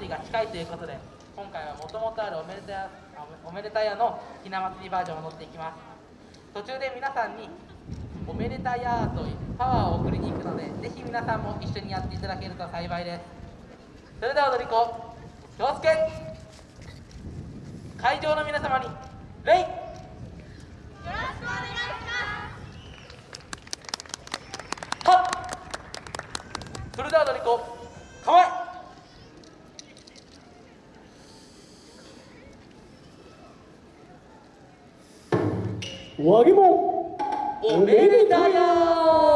りが近いということで今回はもともとあるおめでたやおめでたのひな祭りバージョンを乗っていきます。途中で皆さんにおめでたやというパワーを送りに行くのでぜひ皆さんも一緒にやっていただけると幸いです。それでは踊り子京介。会場の皆様に礼。よろしくお願いします。はっ。それでは踊り子構え和木もおめでたや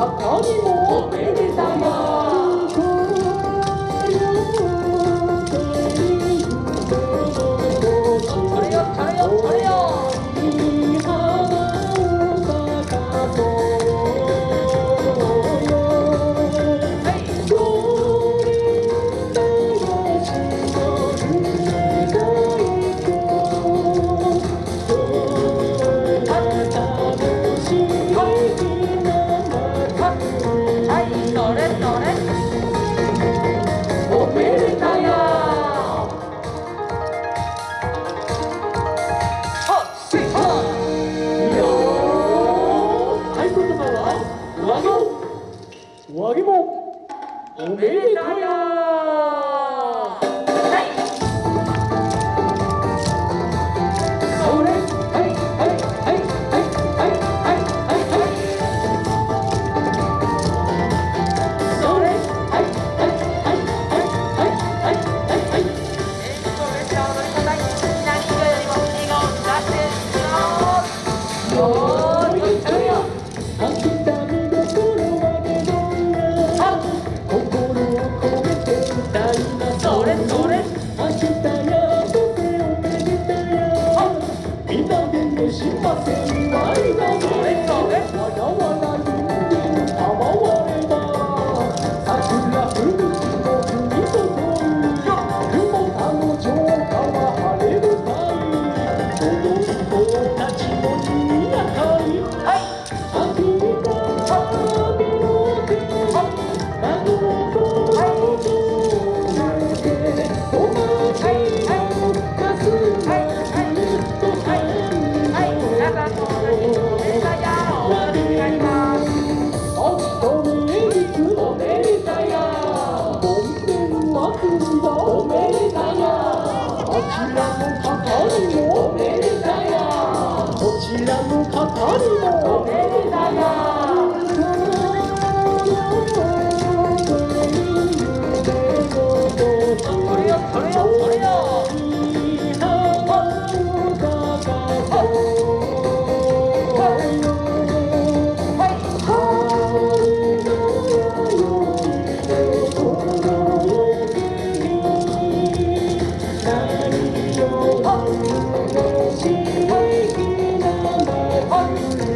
아, 아니 뭐. 어, 네. 와기봉 오메이타야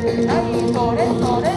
何それそれ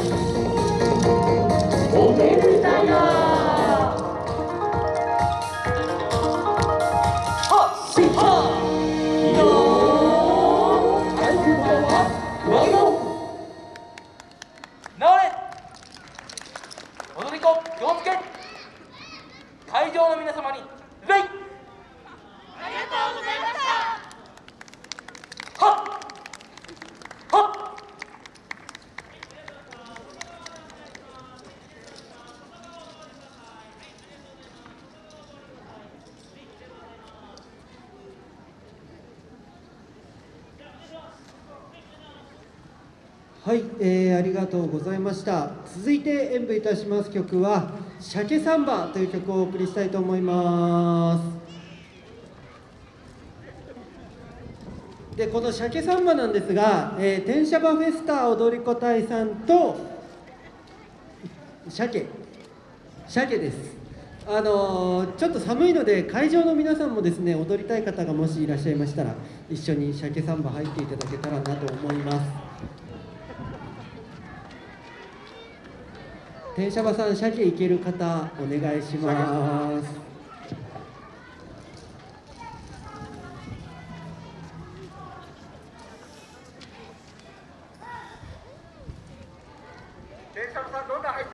はい、えーありがとうございました。続いて演舞いたします曲は「鮭サンバ」という曲をお送りしたいと思います。でこの鮭サンバなんですが、えー、天シャバフェスタ踊り子隊さんと鮭鮭です。あのーちょっと寒いので会場の皆さんもですね踊りたい方がもしいらっしゃいましたら一緒に鮭サンバ入っていただけたらなと思います。停車場さん車で行ける方お願いします。